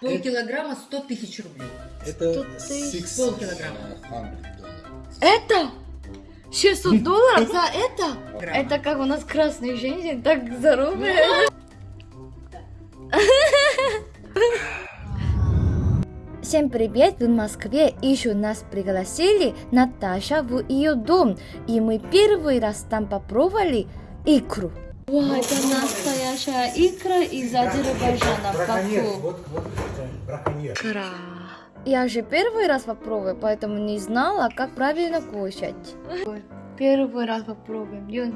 Полкилограмма 100 тысяч рублей. Это Полкилограмма. Это? 600 долларов за это? Грамм. Это как у нас красные женщины, так здоровые. Всем привет! В Москве еще нас пригласили Наташа в ее дом, и мы первый раз там попробовали икру. Вау, это настоящая икра из Азербайджана. Баку. Вот, вот, это браконьер. Икра. Я же первый раз попробую, поэтому не знала, как правильно кушать. Первый раз попробуем. Юн.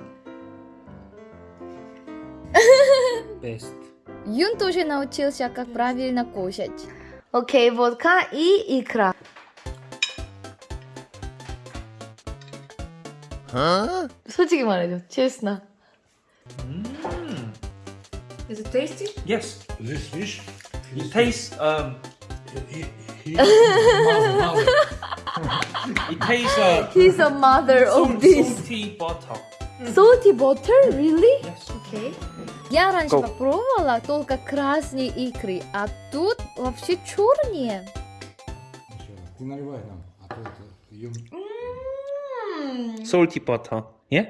Best. Юн тоже научился, как правильно кушать. Окей, водка и икра. 솔직히 말해줘, честно. Is it tasty? Yes. This fish, It tastes um he, he, mother, mother. it tastes uh He's a mother of salt- this. salty butter. Salty butter? Really? Yes. Окей. Я раньше Go. попробовала только красные икры, а тут вообще черные. Еще раз. Ты наливай нам, а то это ее... Salty butter. Yeah?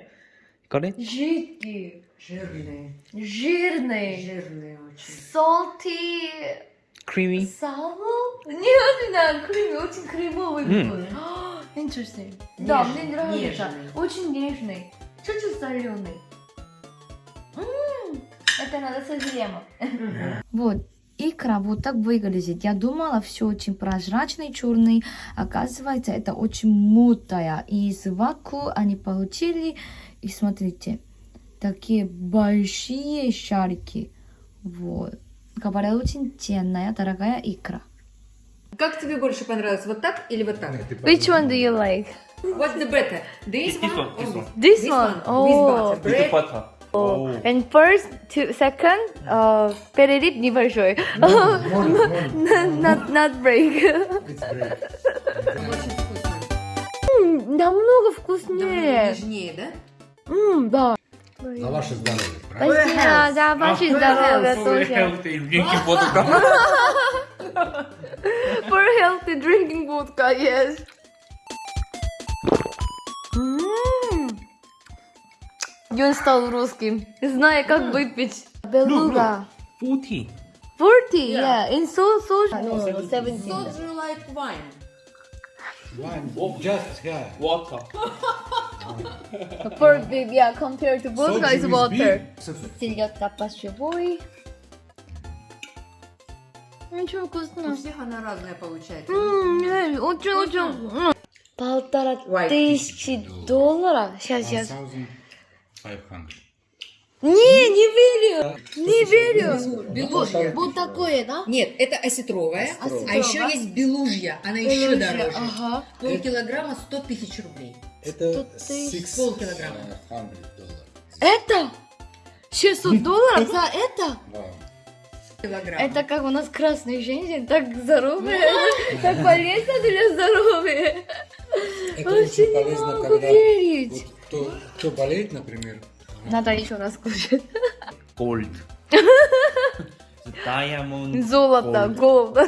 It? Жидкий, Жирные. жирный, Жирные очень. salty, Creamy. sour? Нет, да, крем, очень кремовый М. вкус. Interesting. Да, мне нравится. нежный. Очень нежный. Чуть-чуть соленый. М, Это надо созремо. Вот. Икра вот так выглядит. Я думала, все очень прозрачный, черный. Оказывается, это очень мутая. И из ваку они получили. И смотрите, такие большие шарики. Вот. Говорят, очень ценная, дорогая икра. Как тебе больше понравилось, вот так или вот так? Which one do you like? What's the better? This, This one, one, this this? one. This, This one. Oh. with butter. With the Bread. butter. Oh. And first, to, second, uh, перерыв небольшой. Morning, morning, morning. not, not break. It's great. Очень вкусно. Намного Намного вкуснее. нежнее, да? М, да. За ваше здоровье, правильно? Спасибо за ваше здоровье So тоже. healthy drinking vodka. For healthy drinking vodka, yes. М. Юн стал русским, зная, как выпить. Белуга. 40. 40, yeah. In so, so, no, no, 17. Soju like wine. One, just, yeah. Water. For yeah, compared to vodka is water. Селедка пощевой. Очень У вкусно. всех она разная получается. М, э, Очень, очень. м. Полтора тысячи долларов. Сейчас, сейчас. 1500. Не, не верю. Не верю. Белужья. Вот такое, да? Нет, это осетровая, Осетровая. а еще есть белужья, она еще Белужья, дороже. ага. Полкилограмма 100 тысяч рублей. Это Полкилограмма. Это? 600 долларов за это? Килограмм. Это как у нас красные женщины, так здоровые, так полезно для здоровья. Это Вообще очень не полезно, могу когда верить. вот кто, кто болеет, например, Надо еще раз кушать. Gold. The diamond. Золото, Gold.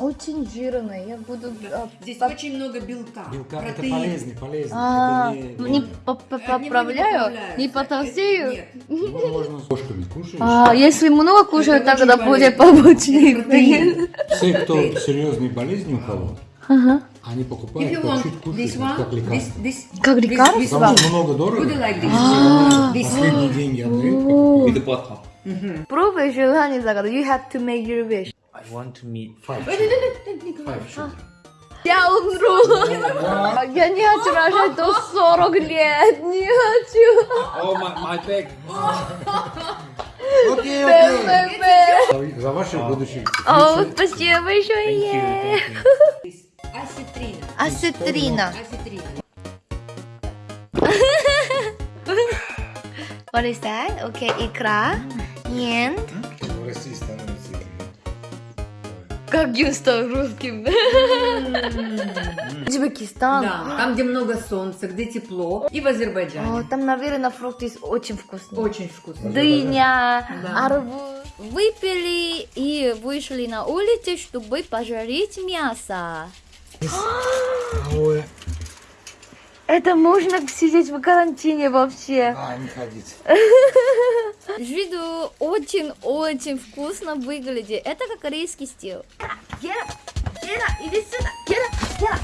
Очень жирный, я буду... а, Здесь поп- очень много белка. белка, это протеин. полезный, полезный. А, это не по- по- не поправляю, поправляются. не потолстею. Нет. Его можно с ложками кушать. А, если много кушаю, Это тогда будет побочный. Все, кто серьезные болезни у кого, Ага. они If покупают you по want чуть this кушать, вот one, как this, лекарство. this, Как this- лекарство? this Потому что много дорого. You like this? А. This Последние деньги отдают. The butter. Пробуй желание загадать. You have to make your wish. I want to meet. Five children. children. Я умру. Я не хочу рожать до 40 лет. Не хочу. Oh my my back. Окей, окей. За- За ваших будущих. О, спасибо большое. Асетрина. What is that? Okay, икра. And В России становится как Юн стал русским. Узбекистан. Да, там, где много солнца, где тепло. И в О, Азербайджане. там, наверное, фрукты очень вкусные. Очень вкусно. Дыня, Да. арбуз. выпили и вышли на улицу, чтобы пожарить мясо. Это можно сидеть в карантине вообще. А, не ходить. Виду очень-очень вкусно выглядит. Это как корейский стил. Гера, Гера, иди сюда. Гера, Гера,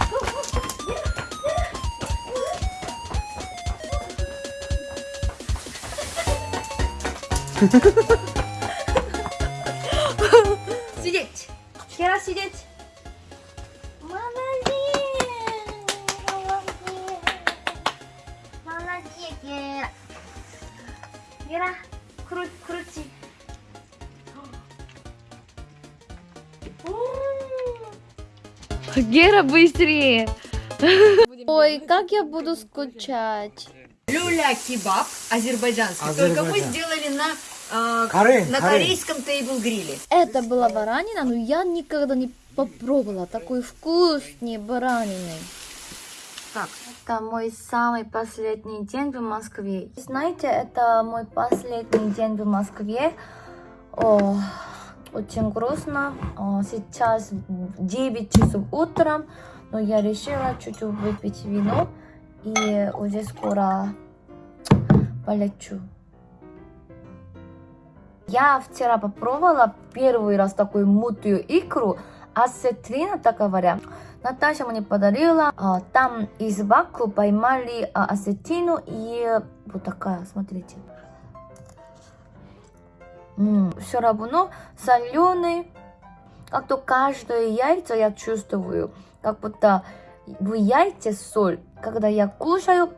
Сидеть. Гера, сидеть. Гера, круть, крути. Гера, быстрее. Ой, как я буду скучать. Люля-кебаб азербайджанский. Только мы Азербайджан. сделали на, а, Карен, на корейском тейбл-гриле. Это была баранина, но я никогда не попробовала такой вкусный баранины. Так. Это мой самый последний день в Москве. Знаете, это мой последний день в Москве. О, очень грустно. О, сейчас 9 часов утра, но я решила чуть-чуть выпить вино и уже скоро полечу. Я вчера попробовала первый раз такую мутную икру, осетрина, так говоря. Наташа мне подарила, а, там из баку поймали а, и вот такая, смотрите. все равно соленый, как-то каждое яйцо я чувствую, как будто в яйце соль. Когда я кушаю,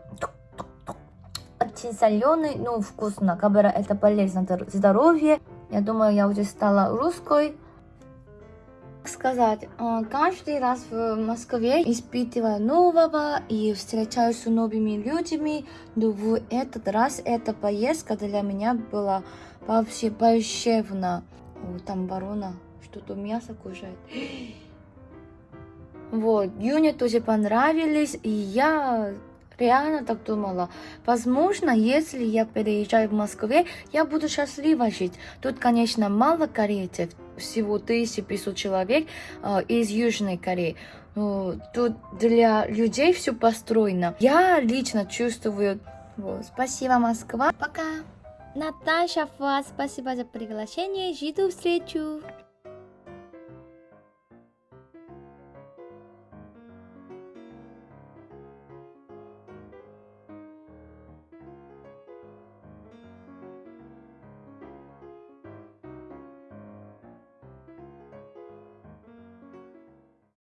очень соленый, ну вкусно, бы это полезно для здоровья. Я думаю, я уже стала русской. Сказать, э, каждый раз в Москве испытываю нового и встречаюсь с новыми людьми, но в этот раз эта поездка для меня была вообще волшебна. О, там ворона что-то мясо кушает. Вот, Юне тоже понравились, и я реально так думала. Возможно, если я переезжаю в Москве, я буду счастлива жить. Тут, конечно, мало корейцев, всего 1500 человек э, из Южной Кореи. Но тут для людей все построено. Я лично чувствую. Вот. Спасибо, Москва. Пока. Наташа Фа, спасибо за приглашение. Жду встречу.